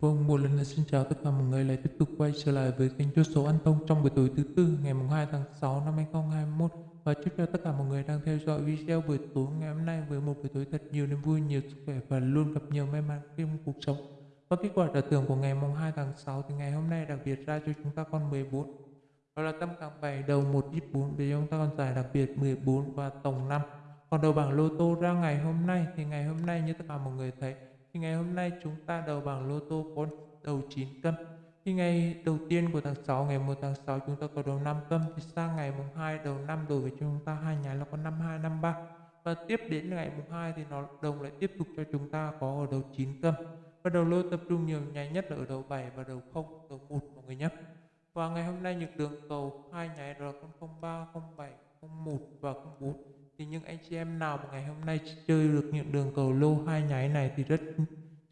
Vâng, một lần nữa xin chào tất cả mọi người. Lại tiếp tục quay trở lại với kênh chốt số An Thông trong buổi tối thứ tư ngày 2 tháng 6 năm 2021 và chúc cho tất cả mọi người đang theo dõi video buổi tối ngày hôm nay với một buổi tối thật nhiều niềm vui, nhiều sức khỏe và luôn gặp nhiều may mắn trong cuộc sống. Và kết quả trả thưởng của ngày mùng 2 tháng 6 thì ngày hôm nay đặc biệt ra cho chúng ta con 14 đó là tâm càng 7 đầu 1 ít 4 để chúng ta còn giải đặc biệt 14 và tổng 5 còn đầu bảng lô tô ra ngày hôm nay thì ngày hôm nay như tất cả mọi người thấy thì ngày hôm nay chúng ta đầu bảng lô tô có đầu 9 cân. Thì ngày đầu tiên của tháng 6 ngày 1 tháng 6 chúng ta có đầu 5 cân. Thì sang ngày mùng 2 đầu năm đối với chúng ta, hai nhánh là có 52 53 và tiếp đến ngày mùng 2 thì nó đồng lại tiếp tục cho chúng ta có ở đầu 9 cân. Và đầu lô tập trung nhiều nháy nhất là ở đầu 7 và đầu 0 đầu 1 mọi người nhé. Và ngày hôm nay nhược đường cầu hai nháy là 03 07 01 và 04 thì những anh chị em nào mà ngày hôm nay chơi được những đường cầu lô hai nháy này thì rất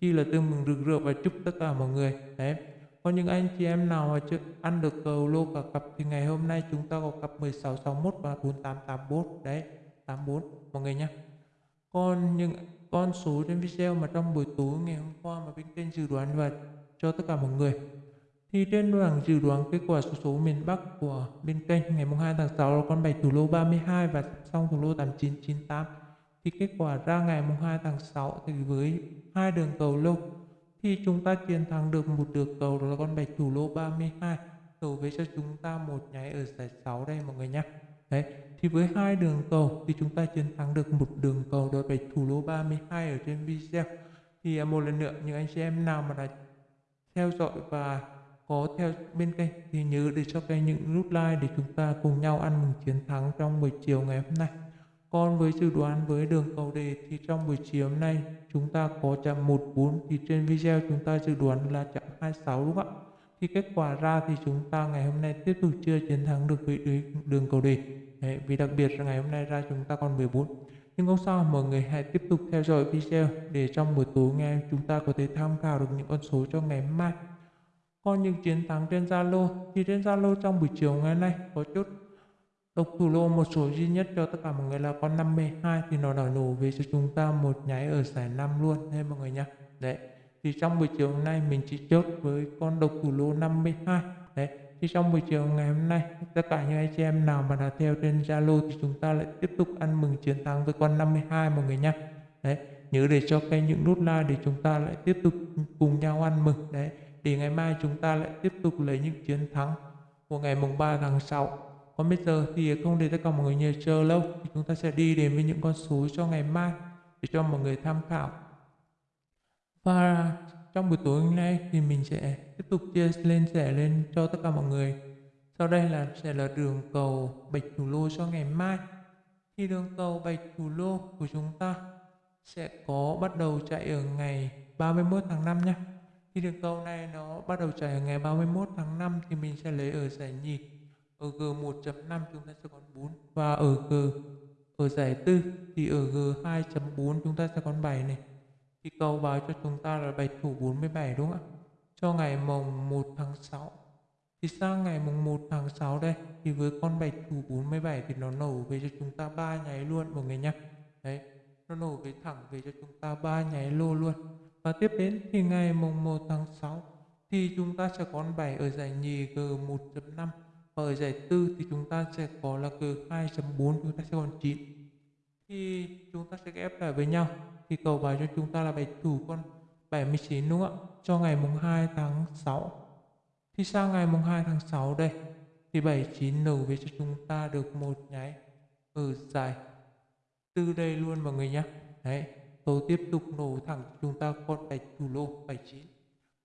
chi là tương mừng rực rỡ và chúc tất cả mọi người. Đấy. Còn những anh chị em nào mà chưa ăn được cầu lô cả cặp thì ngày hôm nay chúng ta có cặp 1661 và 4884 đấy 84 mọi người nhé còn những, con số trên video mà trong buổi tối ngày hôm qua mà bên kênh dự đoán và cho tất cả mọi người thì trên bảng dự đoán kết quả số số miền Bắc của bên kênh ngày 2 tháng 6 là con 7 thủ lô 32 và xong thủ lô 8998 thì kết quả ra ngày 2 tháng 6 thì với hai đường cầu lô thì chúng ta chiến thắng được một đường cầu đó là con 7 thủ lô 32 cầu với cho chúng ta một nháy ở giải 6 đây mọi người nhé đấy, thì với hai đường cầu thì chúng ta chiến thắng được một đường cầu đó là thủ lô 32 ở trên video. Thì à, một lần nữa, những anh chị em nào mà đã theo dõi và có theo bên kênh thì nhớ để cho kênh những nút like để chúng ta cùng nhau ăn mừng chiến thắng trong buổi chiều ngày hôm nay. Còn với dự đoán với đường cầu đề thì trong buổi chiều hôm nay chúng ta có chạm 14 thì trên video chúng ta dự đoán là chạm 26 đúng không ạ? Thì kết quả ra thì chúng ta ngày hôm nay tiếp tục chưa chiến thắng được với đường cầu đề. Đấy, vì đặc biệt là ngày hôm nay ra chúng ta còn 14. Nhưng không sao, mọi người hãy tiếp tục theo dõi video để trong buổi tối ngày chúng ta có thể tham khảo được những con số cho ngày mai có những chiến thắng trên Zalo, thì trên Zalo trong buổi chiều ngày nay có chút độc thủ lô một số duy nhất cho tất cả mọi người là con 52 thì nó đã nổ về cho chúng ta một nháy ở giải 5 luôn hay mọi người nhá Đấy. Thì trong buổi chiều hôm nay mình chỉ chốt với con độc thủ lô 52. Đấy. Thì trong buổi chiều ngày hôm nay, tất cả những anh chị em nào mà đã theo trên Zalo thì chúng ta lại tiếp tục ăn mừng chiến thắng với con 52 mọi người nhá Đấy. Nhớ để cho kênh những nút like để chúng ta lại tiếp tục cùng nhau ăn mừng. Đấy thì ngày mai chúng ta lại tiếp tục lấy những chiến thắng của ngày mùng 3 tháng 6 còn bây giờ thì không để tất cả mọi người nhiều chờ lâu, thì chúng ta sẽ đi đến với những con số cho ngày mai để cho mọi người tham khảo. Và trong buổi tối hôm nay thì mình sẽ tiếp tục chia lên sẻ lên cho tất cả mọi người. Sau đây là sẽ là đường cầu bạch thủ lô cho ngày mai. Thì đường cầu bạch thủ lô của chúng ta sẽ có bắt đầu chạy ở ngày 31 tháng 5 nhé thì đường cầu này nó bắt đầu chạy ngày 31 tháng 5 thì mình sẽ lấy ở giải nhì. Ở G1.5 chúng ta sẽ còn 4 và ở G ở giải tư thì ở G2.4 chúng ta sẽ còn 7 này. Thì cầu báo cho chúng ta là bạch thủ 47 đúng không ạ? Cho ngày mùng 1 tháng 6. Thì sang ngày mùng 1 tháng 6 đây thì với con bạch thủ 47 thì nó nổ về cho chúng ta ba nháy luôn mọi người nhé. Đấy, nó nổ về thẳng về cho chúng ta ba nháy lô luôn và tiếp đến thì ngày mùng 1 tháng 6 thì chúng ta sẽ có 7 ở giải nhì G1.5 và ở giải tư thì chúng ta sẽ có là G2.4 chúng ta sẽ còn 9 thì chúng ta sẽ ghép lại với nhau. Thì cầu bài cho chúng ta là bài thủ con 79 đúng không ạ? Cho ngày mùng 2 tháng 6 thì sang ngày mùng 2 tháng 6 đây, thì 79 nổ về cho chúng ta được một nháy ở giải. Tư đây luôn mọi người nhé đấy tôi tiếp tục nổ thẳng chúng ta con bạch thủ lô 79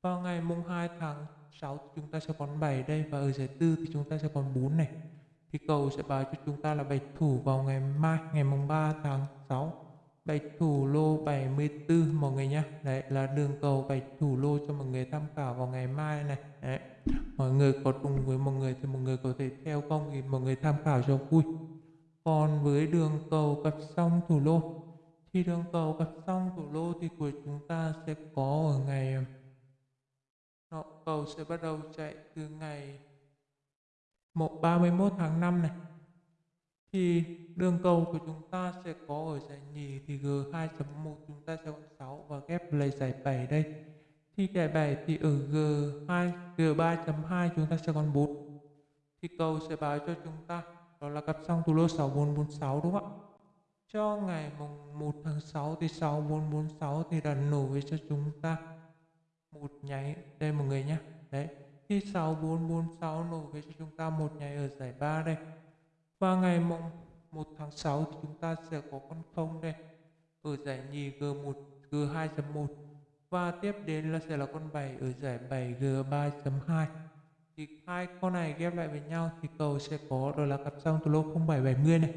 vào ngày mùng 2 tháng 6 chúng ta sẽ còn 7 đây và ở giải tư thì chúng ta sẽ còn 4 này. Thì cầu sẽ báo cho chúng ta là bạch thủ vào ngày mai, ngày mùng 3 tháng 6 bạch thủ lô 74 mọi người nhé đấy, là đường cầu bạch thủ lô cho mọi người tham khảo vào ngày mai này. Đấy. mọi người có cùng với mọi người thì mọi người có thể theo không thì mọi người tham khảo cho vui. Còn với đường cầu cặp song thủ lô khi đường cầu gặp xong thủ lô thì của chúng ta sẽ có ở ngày ờ, nọ cầu sẽ bắt đầu chạy từ ngày 1 31 tháng 5 này thì đường cầu của chúng ta sẽ có ở giải nhì thì G2.1 chúng ta sẽ có 6 và ghép lấy giải 7 đây Thì giải 7 thì ở G2, G3.2 chúng ta sẽ còn 4. Thì cầu sẽ báo cho chúng ta đó là cặp song thủ lô 6446 đúng không ạ? Cho ngày mùng 1 tháng 6 thì 6446 thì đã nổ về cho chúng ta một nháy đây mọi người nhé. Đấy, thì 6446 nổ về cho chúng ta một nháy ở giải 3 đây. Và ngày mùng 1 tháng 6 thì chúng ta sẽ có con không đây ở giải nhì G1 G2.1 và tiếp đến là sẽ là con 7 ở giải 7 G3.2 thì hai con này ghép lại với nhau thì cầu sẽ có đó là cặp song từ lô 0770 này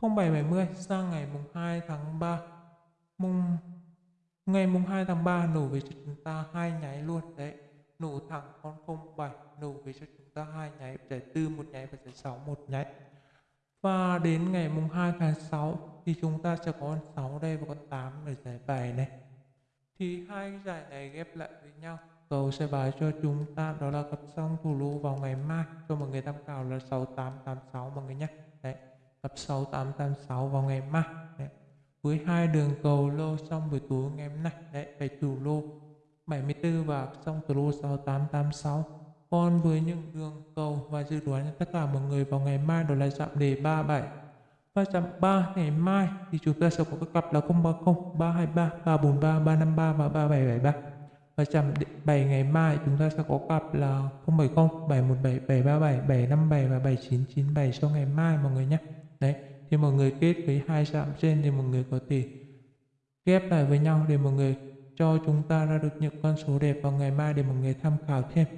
0770 sang ngày mùng 2 tháng 3 mùng, ngày mùng 2 tháng 3 nổ về cho chúng ta hai nháy luôn, đấy. Nổ thẳng con 07 nổ về cho chúng ta hai nháy, giải tư một nháy và giải 6 một nháy. Và đến ngày mùng 2 tháng 6 thì chúng ta sẽ có con 6 đây và con 8 ở giải 7 này. Thì hai cái giải này ghép lại với nhau. Cầu sẽ báo cho chúng ta đó là cặp song thủ lô vào ngày mai. Cho mọi người tham khảo là 6886 mọi người nhé. Đấy cặp 6886 vào ngày mai đấy. với hai đường cầu lô xong buổi tối ngày hôm nay đấy bảy chủ lô 74 và xong từ lô 6886 còn với những đường cầu và dự đoán cho tất cả mọi người vào ngày mai đó là chạm đề 37 và chạm 3 ngày mai thì chúng ta sẽ có các cặp là 030, 323, 343, 353 và 3773 và chạm 7 ngày mai chúng ta sẽ có cặp là 070, 717, 737, 757 và 7997 cho ngày mai mọi người nhé. Đấy, thì mọi người kết với hai chạm trên thì mọi người có thể ghép lại với nhau để mọi người cho chúng ta ra được những con số đẹp vào ngày mai để mọi người tham khảo thêm.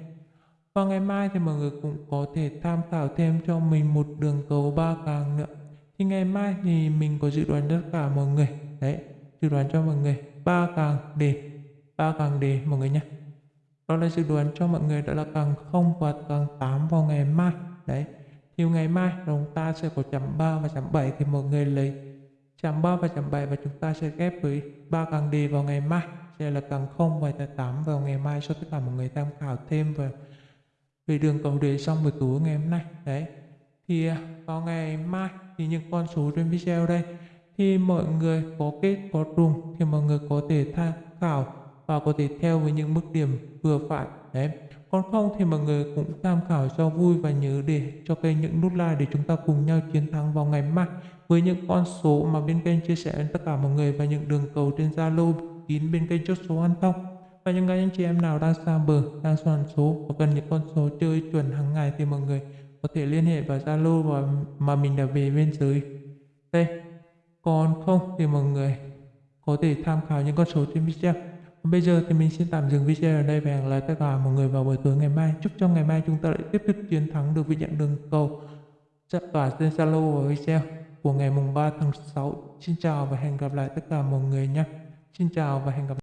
Và ngày mai thì mọi người cũng có thể tham khảo thêm cho mình một đường cầu ba càng nữa. Thì ngày mai thì mình có dự đoán tất cả mọi người. Đấy, dự đoán cho mọi người ba càng đề, ba càng đề mọi người nhé đó là dự đoán cho mọi người đó là càng không và càng 8 vào ngày mai đấy chiều ngày mai chúng ta sẽ có chấm 3 và chấm 7 thì mọi người lấy. Chấm 3 và chấm 7 và chúng ta sẽ ghép với ba càng đề vào ngày mai, sẽ là càng 0 và 8 vào ngày mai cho tất cả mọi người tham khảo thêm về về đường cầu đề xong buổi tối ngày hôm nay. Đấy. Thì à, vào ngày mai thì những con số trên video đây. Thì mọi người có kết, có trùng thì mọi người có thể tham khảo và có thể theo với những mức điểm vừa phải đấy. Còn không thì mọi người cũng tham khảo cho vui và nhớ để cho kênh những nút like để chúng ta cùng nhau chiến thắng vào ngày mai. Với những con số mà bên kênh chia sẻ đến tất cả mọi người và những đường cầu trên Zalo kín bên kênh chốt số ăn thông. Và những anh chị em nào đang xa bờ, đang soạn số và cần những con số chơi chuẩn hàng ngày thì mọi người có thể liên hệ vào Zalo và mà mình đã về bên dưới đây. Còn không thì mọi người có thể tham khảo những con số trên video. Bây giờ thì mình xin tạm dừng video ở đây và hẹn lại tất cả mọi người vào buổi tối ngày mai. Chúc cho ngày mai chúng ta lại tiếp tục chiến thắng được vị nhận đường cầu tỏa trên Zalo và video của ngày mùng 3 tháng 6. Xin chào và hẹn gặp lại tất cả mọi người nhé. Xin chào và hẹn gặp lại.